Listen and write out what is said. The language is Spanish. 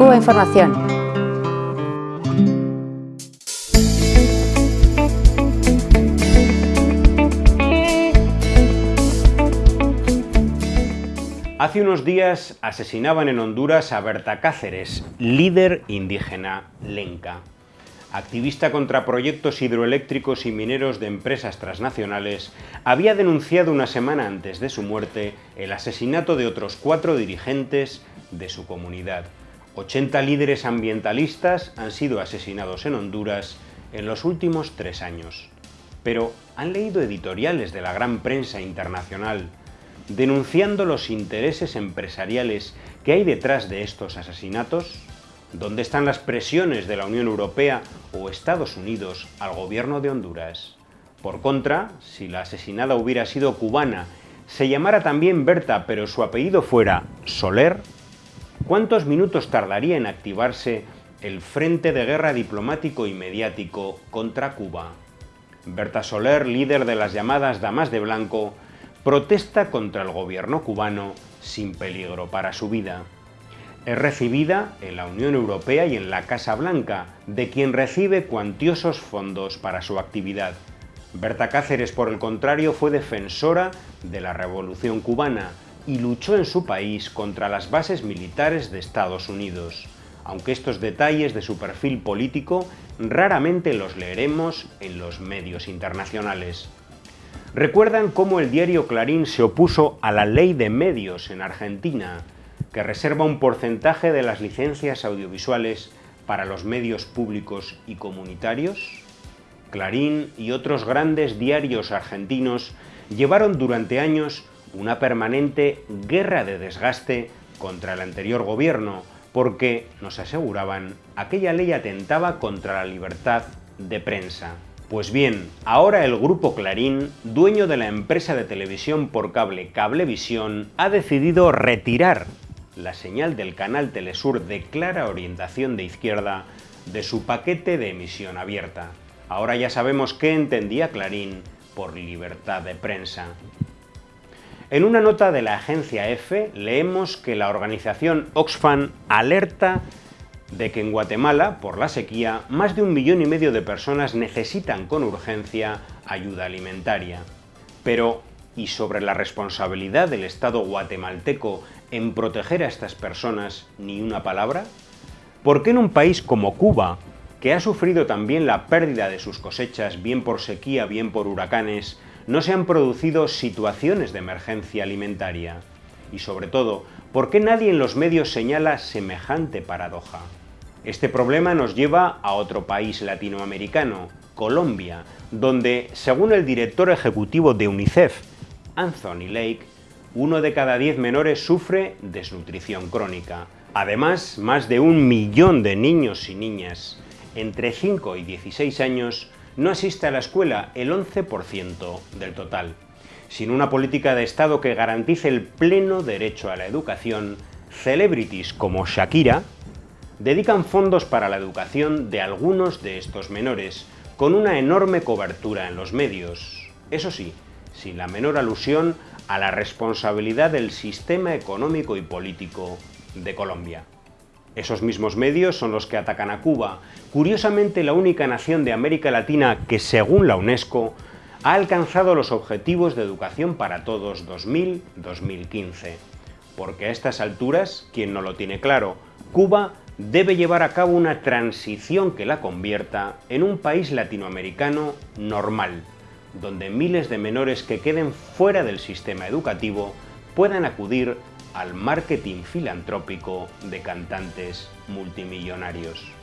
Cuba Información. Hace unos días asesinaban en Honduras a Berta Cáceres, líder indígena lenca. Activista contra proyectos hidroeléctricos y mineros de empresas transnacionales, había denunciado una semana antes de su muerte el asesinato de otros cuatro dirigentes de su comunidad. 80 líderes ambientalistas han sido asesinados en Honduras en los últimos tres años. Pero, ¿han leído editoriales de la gran prensa internacional denunciando los intereses empresariales que hay detrás de estos asesinatos? ¿Dónde están las presiones de la Unión Europea o Estados Unidos al gobierno de Honduras? Por contra, si la asesinada hubiera sido cubana, se llamara también Berta, pero su apellido fuera Soler, ¿cuántos minutos tardaría en activarse el frente de guerra diplomático y mediático contra Cuba? Berta Soler, líder de las llamadas Damas de Blanco, protesta contra el gobierno cubano sin peligro para su vida. Es recibida en la Unión Europea y en la Casa Blanca, de quien recibe cuantiosos fondos para su actividad. Berta Cáceres, por el contrario, fue defensora de la Revolución cubana y luchó en su país contra las bases militares de Estados Unidos, aunque estos detalles de su perfil político raramente los leeremos en los medios internacionales. ¿Recuerdan cómo el diario Clarín se opuso a la ley de medios en Argentina, que reserva un porcentaje de las licencias audiovisuales para los medios públicos y comunitarios? Clarín y otros grandes diarios argentinos llevaron durante años una permanente guerra de desgaste contra el anterior gobierno, porque, nos aseguraban, aquella ley atentaba contra la libertad de prensa. Pues bien, ahora el grupo Clarín, dueño de la empresa de televisión por cable Cablevisión, ha decidido retirar la señal del canal Telesur de clara orientación de izquierda de su paquete de emisión abierta. Ahora ya sabemos qué entendía Clarín por libertad de prensa. En una nota de la agencia EFE leemos que la organización Oxfam alerta de que en Guatemala, por la sequía, más de un millón y medio de personas necesitan con urgencia ayuda alimentaria. Pero, ¿y sobre la responsabilidad del Estado guatemalteco en proteger a estas personas ni una palabra? ¿Por qué en un país como Cuba, que ha sufrido también la pérdida de sus cosechas bien por sequía, bien por huracanes, no se han producido situaciones de emergencia alimentaria? Y sobre todo, ¿por qué nadie en los medios señala semejante paradoja? Este problema nos lleva a otro país latinoamericano, Colombia, donde, según el director ejecutivo de UNICEF, Anthony Lake, uno de cada diez menores sufre desnutrición crónica. Además, más de un millón de niños y niñas entre 5 y 16 años no asiste a la escuela, el 11% del total. Sin una política de Estado que garantice el pleno derecho a la educación, celebrities como Shakira, dedican fondos para la educación de algunos de estos menores, con una enorme cobertura en los medios. Eso sí, sin la menor alusión a la responsabilidad del sistema económico y político de Colombia. Esos mismos medios son los que atacan a Cuba, curiosamente la única nación de América Latina que, según la UNESCO, ha alcanzado los objetivos de educación para todos 2000-2015. Porque a estas alturas, quien no lo tiene claro, Cuba debe llevar a cabo una transición que la convierta en un país latinoamericano normal, donde miles de menores que queden fuera del sistema educativo puedan acudir al marketing filantrópico de cantantes multimillonarios.